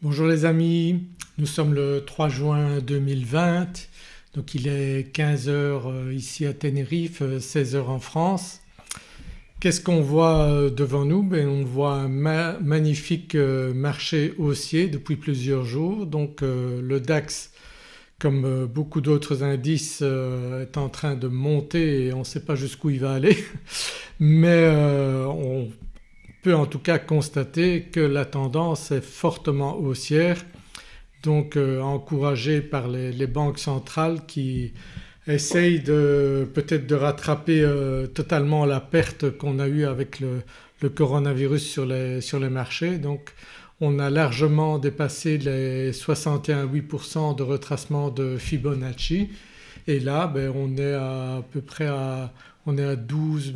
Bonjour les amis, nous sommes le 3 juin 2020 donc il est 15h euh, ici à Tenerife, 16h euh, en France. Qu'est-ce qu'on voit euh, devant nous? Ben On voit un magnifique marché haussier depuis plusieurs jours. Donc le DAX comme beaucoup d'autres indices est en train de monter et on ne sait pas jusqu'où il va aller. Mais on peut en tout cas constater que la tendance est fortement haussière donc euh, encouragé par les, banques centrales qui essayent peut-être de rattraper euh, totalement la perte qu'on a eue avec le, coronavirus sur les, sur les, marchés. Donc on a largement dépassé les 61,8% de retracement de Fibonacci et là ben, on est à, peu près à, on est à 12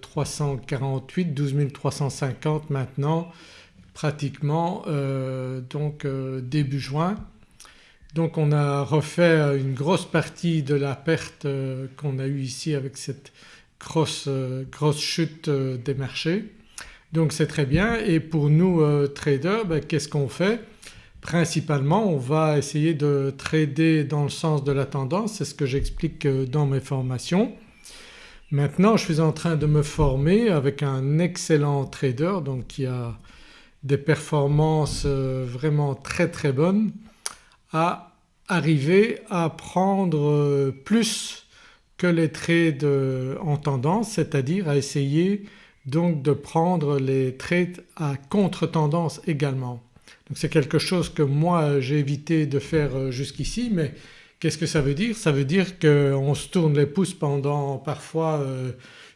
348, 12 350 maintenant pratiquement euh, donc euh, début juin. Donc on a refait une grosse partie de la perte euh, qu'on a eue ici avec cette grosse, grosse chute des marchés. Donc c'est très bien et pour nous traders ben, qu'est-ce qu'on fait? Principalement on va essayer de trader dans le sens de la tendance, c'est ce que j'explique dans mes formations. Maintenant je suis en train de me former avec un excellent trader donc qui a des performances euh, vraiment très très bonnes à arriver à prendre euh, plus que les trades en tendance c'est-à-dire à essayer donc de prendre les trades à contre-tendance également. Donc c'est quelque chose que moi j'ai évité de faire euh, jusqu'ici mais qu'est-ce que ça veut dire? Ça veut dire qu'on se tourne les pouces pendant parfois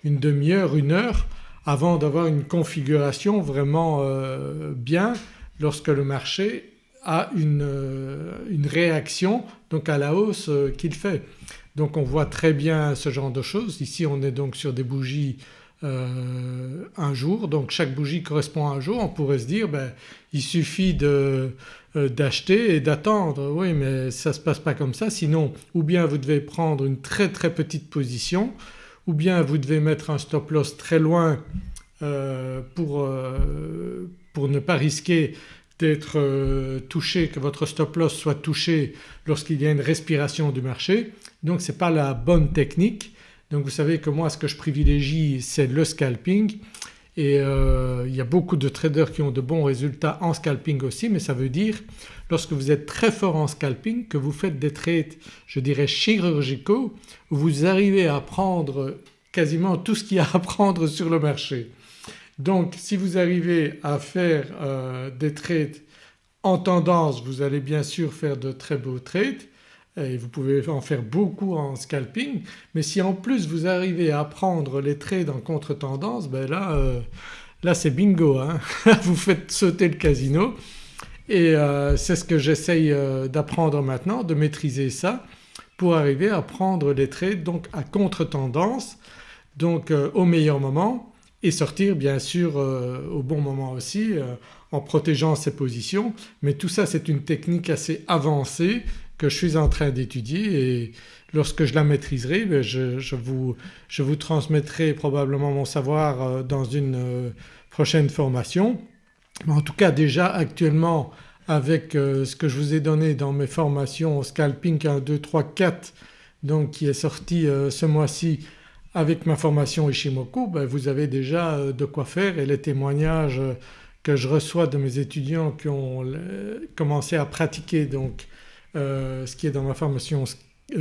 une demi-heure, une heure avant d'avoir une configuration vraiment euh, bien lorsque le marché a une, euh, une réaction donc à la hausse euh, qu'il fait. Donc on voit très bien ce genre de choses. Ici on est donc sur des bougies un jour donc chaque bougie correspond à un jour. On pourrait se dire ben, il suffit d'acheter et d'attendre. Oui mais ça ne se passe pas comme ça sinon ou bien vous devez prendre une très très petite position ou bien vous devez mettre un stop loss très loin euh, pour, euh, pour, ne pas risquer d'être euh, touché, que votre stop loss soit touché lorsqu'il y a une respiration du marché. Donc ce n'est pas la bonne technique. Donc vous savez que moi ce que je privilégie c'est le scalping et il y a beaucoup de traders qui ont de bons résultats en scalping aussi mais ça veut dire lorsque vous êtes très fort en scalping que vous faites des trades je dirais chirurgicaux où vous arrivez à prendre quasiment tout ce qu'il y a à prendre sur le marché. Donc si vous arrivez à faire euh, des trades en tendance vous allez bien sûr faire de très beaux trades et vous pouvez en faire beaucoup en scalping mais si en plus vous arrivez à prendre les trades en contre-tendance ben là, euh, là c'est bingo hein. Vous faites sauter le casino. Et euh, c'est ce que j'essaye d'apprendre maintenant de maîtriser ça pour arriver à prendre les trades donc à contre-tendance donc au meilleur moment et sortir bien sûr euh, au bon moment aussi euh, en protégeant ses positions. Mais tout ça c'est une technique assez avancée que je suis en train d'étudier et lorsque je la maîtriserai ben, je, vous, transmettrai probablement mon savoir euh, dans une prochaine formation. En tout cas déjà actuellement avec ce que je vous ai donné dans mes formations Scalping 1, 2, 3, 4 donc qui est sorti ce mois-ci avec ma formation Ishimoku ben vous avez déjà euh, de quoi faire et les témoignages euh, que je reçois de mes étudiants qui ont commencé à pratiquer donc euh, ce qui est dans ma formation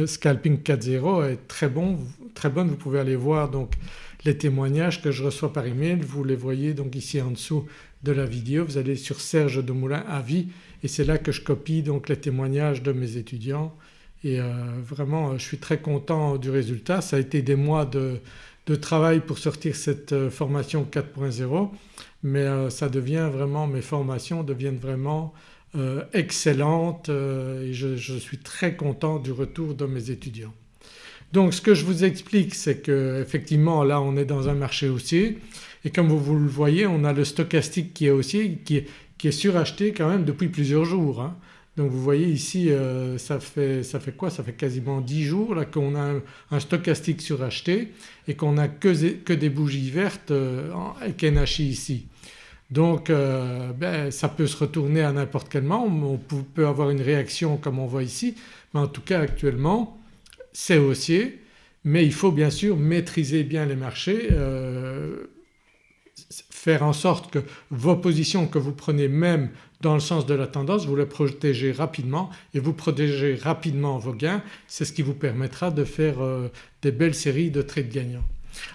Scalping 4.0 est très bon, très bonne. Vous pouvez aller voir donc les témoignages que je reçois par email, vous les voyez donc ici en dessous de la vidéo. Vous allez sur Serge de Moulin Avis et c'est là que je copie donc les témoignages de mes étudiants et euh, vraiment je suis très content du résultat. Ça a été des mois de, travail pour sortir cette euh, formation 4.0 mais euh, ça devient vraiment, mes formations deviennent vraiment excellentes et je, suis très content du retour de mes étudiants. Donc ce que je vous explique c'est qu'effectivement là on est dans un marché haussier et comme vous, le voyez on a le stochastique qui est haussier qui est, qui est suracheté quand même depuis plusieurs jours. Hein. Donc vous voyez ici euh, ça, fait, ça, fait, quoi? Ça fait quasiment 10 jours là qu'on a un, stochastique suracheté et qu'on n'a que, que, des bougies vertes euh, avec NHI ici. Donc ben, ça peut se retourner à n'importe quel moment, on peut avoir une réaction comme on voit ici. Mais en tout cas actuellement c'est haussier. Mais il faut bien sûr maîtriser bien les marchés, euh, faire en sorte que vos positions que vous prenez même dans le sens de la tendance vous les protégez rapidement. Et vous protégez rapidement vos gains. C'est ce qui vous permettra de faire euh, des belles séries de trades gagnants.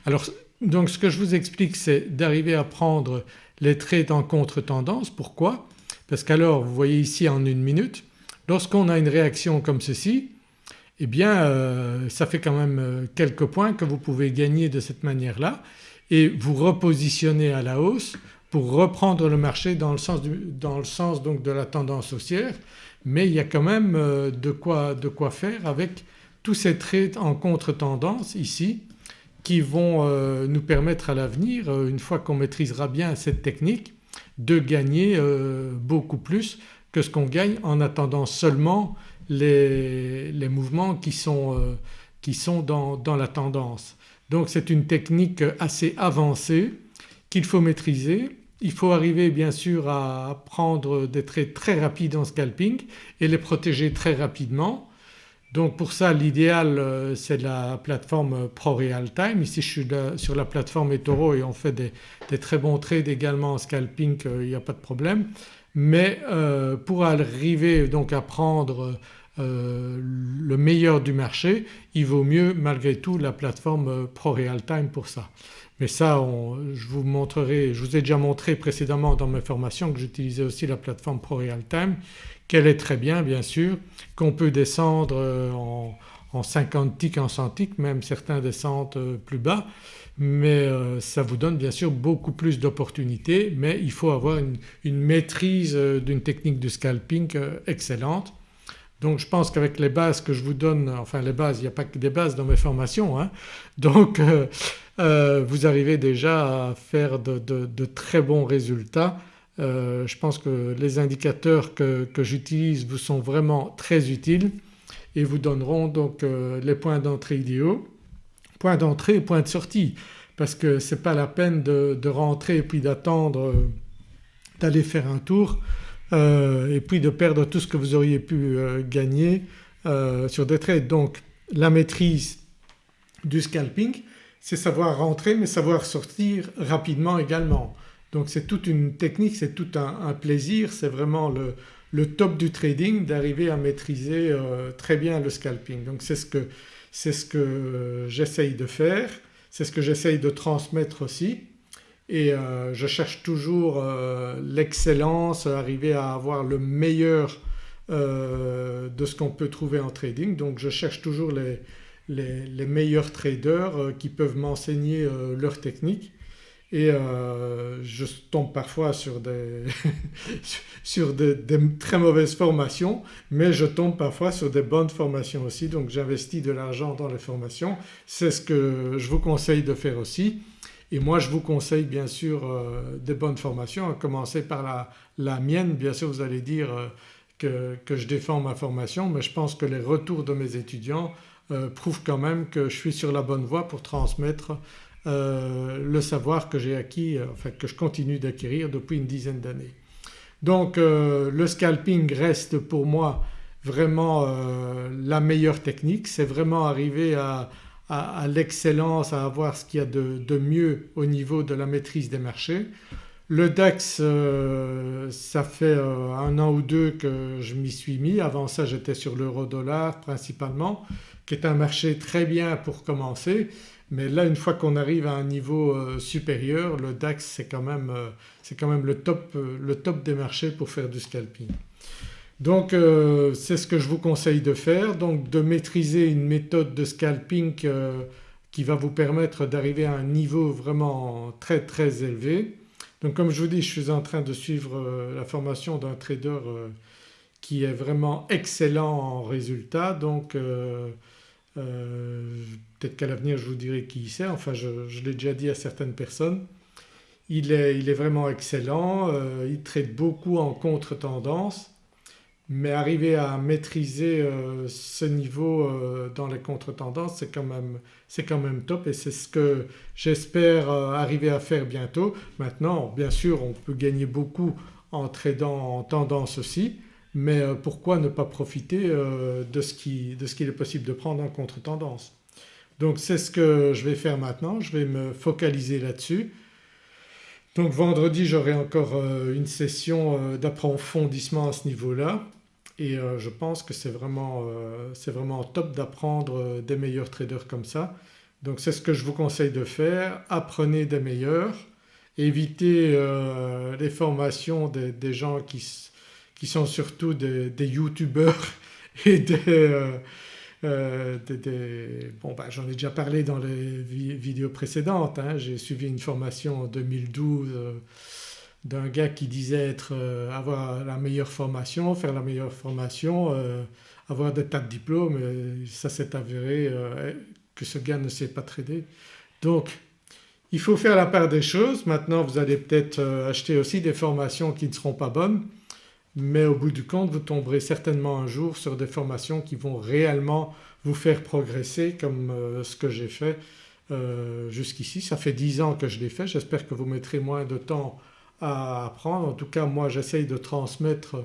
Alors donc ce que je vous explique c'est d'arriver à prendre les trades en contre-tendance. Pourquoi? Parce qu'alors vous voyez ici en une minute lorsqu'on a une réaction comme ceci eh bien euh, ça fait quand même euh, quelques points que vous pouvez gagner de cette manière-là et vous repositionner à la hausse pour reprendre le marché dans le sens, dans le sens donc de la tendance haussière mais il y a quand même euh, de quoi, de quoi faire avec tous ces traits en contre-tendance ici qui vont nous permettre à l'avenir une fois qu'on maîtrisera bien cette technique de gagner beaucoup plus que ce qu'on gagne en attendant seulement les, les mouvements qui sont, euh, qui sont dans, dans, la tendance. Donc c'est une technique assez avancée qu'il faut maîtriser. Il faut arriver bien sûr à prendre des trades très rapides en scalping et les protéger très rapidement. Donc pour ça l'idéal euh, c'est la plateforme ProRealTime. Ici je suis sur la plateforme eToro et on fait des, très bons trades également en scalping, euh, il n'y a pas de problème. Mais pour arriver donc à prendre euh, le meilleur du marché il vaut mieux malgré tout la plateforme euh, ProRealTime pour ça. Mais ça je vous montrerai, je vous ai déjà montré précédemment dans mes formations que j'utilisais aussi la plateforme ProRealTime qu'elle est très bien bien sûr, qu'on peut descendre euh, en, 50 ticks, en 100 ticks, même certains descendent plus bas mais ça vous donne bien sûr beaucoup plus d'opportunités mais il faut avoir une, maîtrise d'une technique de scalping excellente donc je pense qu'avec les bases que je vous donne, enfin les bases, il n'y a pas que des bases dans mes formations, hein, donc euh, euh, vous arrivez déjà à faire de, très bons résultats. Euh, je pense que les indicateurs que, j'utilise vous sont vraiment très utiles et vous donneront donc les points d'entrée idéaux, points d'entrée et points de sortie parce que ce n'est pas la peine de, rentrer et puis d'attendre d'aller faire un tour euh, et puis de perdre tout ce que vous auriez pu euh, gagner euh, sur des trades. Donc la maîtrise du scalping c'est savoir rentrer mais savoir sortir rapidement également. Donc c'est toute une technique, c'est tout un, plaisir, c'est vraiment le, top du trading d'arriver à maîtriser très bien le scalping. Donc c'est ce que, ce que j'essaye de faire, c'est ce que j'essaye de transmettre aussi et euh, je cherche toujours euh, l'excellence, arriver à avoir le meilleur euh, de ce qu'on peut trouver en trading. Donc je cherche toujours les, meilleurs traders qui peuvent m'enseigner leur technique et je tombe parfois sur, des, sur des, très mauvaises formations mais je tombe parfois sur des bonnes formations aussi donc j'investis de l'argent dans les formations. C'est ce que je vous conseille de faire aussi. Et moi je vous conseille bien sûr euh, des bonnes formations, à commencer par la, mienne. Bien sûr vous allez dire euh, que, je défends ma formation mais je pense que les retours de mes étudiants euh, prouvent quand même que je suis sur la bonne voie pour transmettre le savoir que j'ai acquis, enfin que je continue d'acquérir depuis une dizaine d'années. Donc le scalping reste pour moi vraiment la meilleure technique, c'est vraiment arriver à, l'excellence, à avoir ce qu'il y a de, mieux au niveau de la maîtrise des marchés. Le DAX euh, ça fait euh, un an ou deux que je m'y suis mis, avant ça j'étais sur l'euro-dollar principalement qui est un marché très bien pour commencer mais là une fois qu'on arrive à un niveau euh, supérieur le DAX c'est quand même, quand même le, top, le top des marchés pour faire du scalping. Donc euh, c'est ce que je vous conseille de faire donc de maîtriser une méthode de scalping euh, qui va vous permettre d'arriver à un niveau vraiment très très élevé. Donc comme je vous dis je suis en train de suivre euh, la formation d'un trader qui est vraiment excellent en résultats donc peut-être qu'à l'avenir je vous dirai qui c'est, enfin je, l'ai déjà dit à certaines personnes. Il est, vraiment excellent, il traite beaucoup en contre-tendance. Mais arriver à maîtriser euh, ce niveau euh, dans les contre-tendances c'est quand, même top. Et c'est ce que j'espère euh, arriver à faire bientôt. Maintenant bien sûr on peut gagner beaucoup en tradant en tendance aussi mais pourquoi ne pas profiter de ce qu'il est possible de prendre en contre-tendance? Donc c'est ce que je vais faire maintenant, je vais me focaliser là-dessus. Donc vendredi j'aurai encore une session d'approfondissement à ce niveau-là et euh, je pense que c'est vraiment, euh, vraiment top d'apprendre euh, des meilleurs traders comme ça. Donc c'est ce que je vous conseille de faire, apprenez des meilleurs, évitez les formations des, gens qui, qui, sont surtout des, youtubeurs et des, bon ben, j'en ai déjà parlé dans les vidéos précédentes, hein. j'ai suivi une formation en 2012 d'un gars qui disait être, euh, avoir la meilleure formation, faire la meilleure formation, euh, avoir des tas de diplômes ça s'est avéré euh, que ce gars ne sait pas trader. Donc il faut faire la part des choses. Maintenant vous allez peut-être acheter aussi des formations qui ne seront pas bonnes mais au bout du compte vous tomberez certainement un jour sur des formations qui vont réellement vous faire progresser comme ce que j'ai fait jusqu'ici. Ça fait 10 ans que je l'ai fait, j'espère que vous mettrez moins de temps à apprendre. En tout cas moi j'essaye de transmettre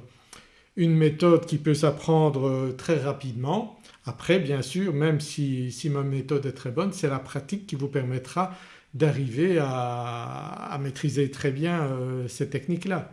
une méthode qui peut s'apprendre euh, très rapidement. Après bien sûr même si, ma méthode est très bonne c'est la pratique qui vous permettra d'arriver à, maîtriser très bien euh, ces techniques-là.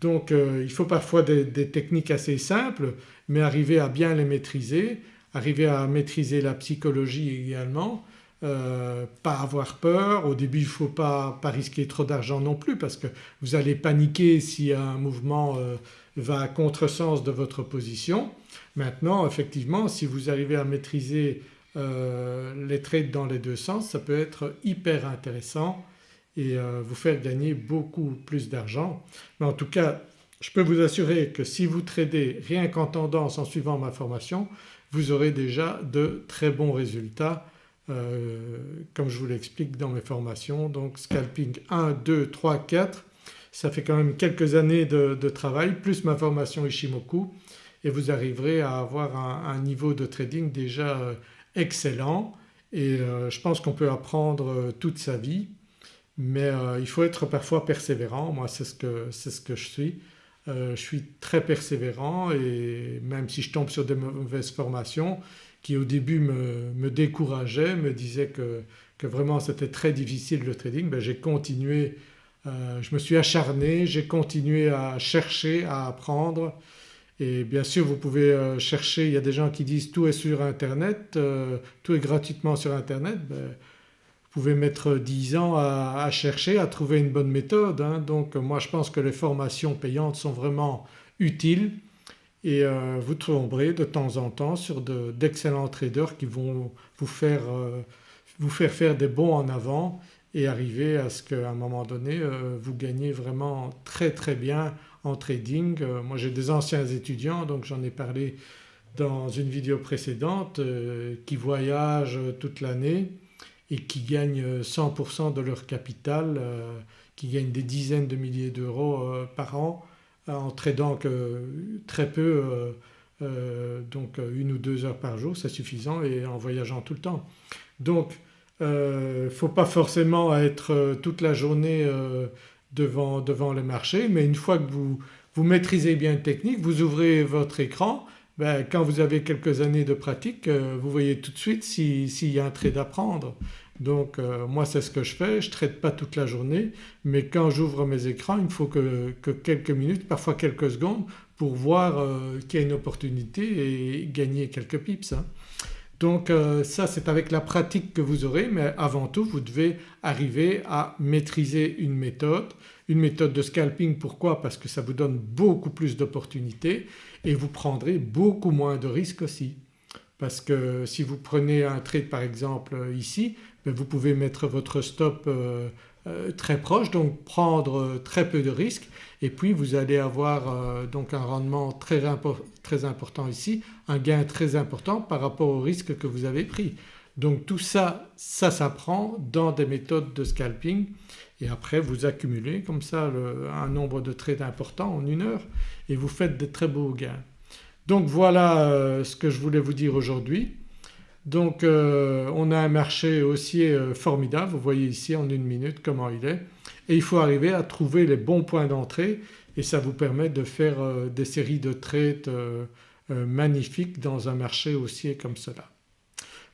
Donc euh, il faut parfois des, techniques assez simples mais arriver à bien les maîtriser, arriver à maîtriser la psychologie également euh, pas avoir peur, au début il ne faut pas, risquer trop d'argent non plus parce que vous allez paniquer si un mouvement euh, va à contresens de votre position. Maintenant effectivement si vous arrivez à maîtriser les trades dans les deux sens ça peut être hyper intéressant et vous faire gagner beaucoup plus d'argent. Mais en tout cas je peux vous assurer que si vous tradez rien qu'en tendance en suivant ma formation vous aurez déjà de très bons résultats euh, comme je vous l'explique dans mes formations. Donc scalping 1, 2, 3, 4 ça fait quand même quelques années de, travail plus ma formation Ishimoku et vous arriverez à avoir un, niveau de trading déjà euh, excellent et euh, je pense qu'on peut apprendre toute sa vie mais il faut être parfois persévérant, moi c'est ce, que, ce que je suis. je suis très persévérant et même si je tombe sur des mauvaises formations qui au début me, me décourageait, me disait que, que vraiment c'était très difficile le trading, ben j'ai continué, euh, je me suis acharné, j'ai continué à chercher, à apprendre. Et bien sûr vous pouvez euh, chercher, il y a des gens qui disent tout est sur internet, euh, tout est gratuitement sur internet, ben, pouvez mettre 10 ans à, chercher, à trouver une bonne méthode. Hein. donc moi je pense que les formations payantes sont vraiment utiles et euh, vous tomberez de temps en temps sur d'excellents traders qui vont vous faire, euh, vous faire faire des bons en avant et arriver à ce qu'à un moment donné euh, vous gagnez vraiment très très bien en trading. moi j'ai des anciens étudiants donc j'en ai parlé dans une vidéo précédente qui voyagent toute l'année et qui gagnent 100% de leur capital, qui gagnent des dizaines de milliers d'euros par an en tradant que très peu euh, euh, donc une ou deux heures par jour c'est suffisant et en voyageant tout le temps. Donc il euh, ne faut pas forcément être toute la journée devant, devant le marché mais une fois que vous, vous maîtrisez bien une technique vous ouvrez votre écran ben, quand vous avez quelques années de pratique vous voyez tout de suite s'il y a un trade à prendre. Donc euh, moi c'est ce que je fais, je ne traite pas toute la journée mais quand j'ouvre mes écrans il me faut que, quelques minutes, parfois quelques secondes pour voir euh, qu'il y a une opportunité et gagner quelques pips. Hein. Donc euh, ça c'est avec la pratique que vous aurez mais avant tout vous devez arriver à maîtriser une méthode, une méthode de scalping. Pourquoi? Parce que ça vous donne beaucoup plus d'opportunités et vous prendrez beaucoup moins de risques aussi. Parce que si vous prenez un trade par exemple ici ben, vous pouvez mettre votre stop euh, très proche donc prendre euh, très peu de risques et puis vous allez avoir donc un rendement très, très, important ici, un gain très important par rapport au risque que vous avez pris. Donc tout ça, ça s'apprend dans des méthodes de scalping et après vous accumulez comme ça un nombre de trades important en une heure et vous faites des très beaux gains. Donc voilà euh, ce que je voulais vous dire aujourd'hui. Donc euh, on a un marché haussier euh, formidable, vous voyez ici en une minute comment il est et il faut arriver à trouver les bons points d'entrée et ça vous permet de faire des séries de trades magnifiques dans un marché haussier comme cela.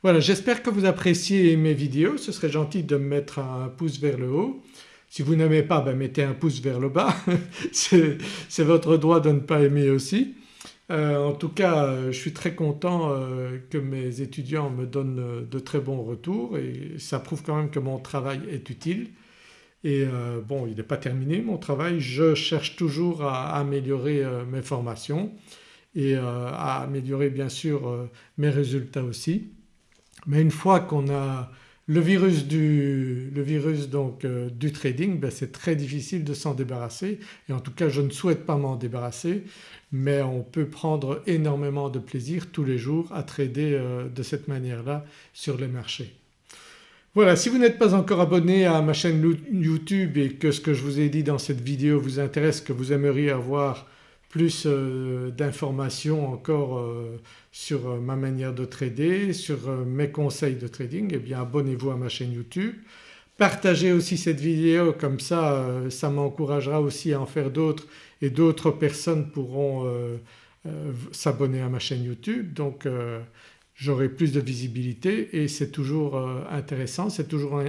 Voilà j'espère que vous appréciez mes vidéos, ce serait gentil de me mettre un pouce vers le haut. Si vous n'aimez pas ben mettez un pouce vers le bas, c'est votre droit de ne pas aimer aussi. Euh, en tout cas euh, je suis très content euh, que mes étudiants me donnent de très bons retours et ça prouve quand même que mon travail est utile. Et bon il n'est pas terminé mon travail, je cherche toujours à améliorer mes formations et à améliorer bien sûr mes résultats aussi. Mais une fois qu'on a le virus du, donc euh, du trading ben c'est très difficile de s'en débarrasser et en tout cas je ne souhaite pas m'en débarrasser mais on peut prendre énormément de plaisir tous les jours à trader euh, de cette manière-là sur les marchés. Voilà si vous n'êtes pas encore abonné à ma chaîne YouTube et que ce que je vous ai dit dans cette vidéo vous intéresse, que vous aimeriez avoir plus euh, d'informations encore euh, sur euh, ma manière de trader, sur mes conseils de trading eh bien abonnez-vous à ma chaîne YouTube. Partagez aussi cette vidéo comme ça ça m'encouragera aussi à en faire d'autres et d'autres personnes pourront s'abonner à ma chaîne YouTube donc j'aurai plus de visibilité et c'est toujours intéressant, c'est toujours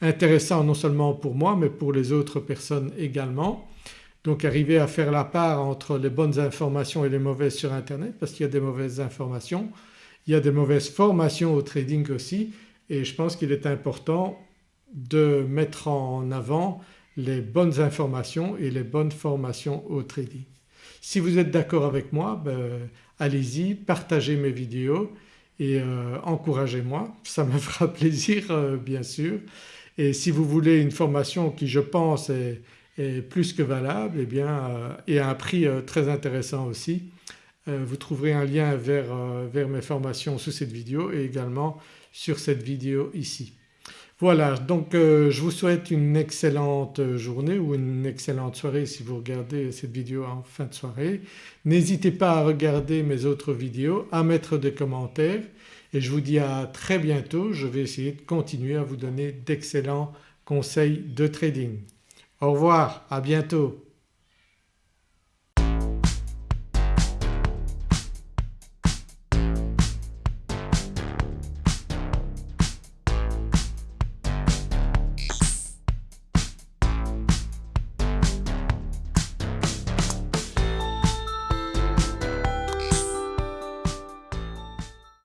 intéressant non seulement pour moi mais pour les autres personnes également. Donc arriver à faire la part entre les bonnes informations et les mauvaises sur internet parce qu'il y a des mauvaises informations, il y a des mauvaises formations au trading aussi et je pense qu'il est important de mettre en avant les bonnes informations et les bonnes formations au trading. Si vous êtes d'accord avec moi ben, allez-y, partagez mes vidéos et euh, encouragez-moi, ça me fera plaisir euh, bien sûr. Et si vous voulez une formation qui je pense est est plus que valable et, eh bien, euh, et à un prix euh, très intéressant aussi. Euh, vous trouverez un lien vers, vers mes formations sous cette vidéo et également sur cette vidéo ici. Voilà donc je vous souhaite une excellente journée ou une excellente soirée si vous regardez cette vidéo en fin de soirée. N'hésitez pas à regarder mes autres vidéos, à mettre des commentaires et je vous dis à très bientôt. Je vais essayer de continuer à vous donner d'excellents conseils de trading. Au revoir, à bientôt.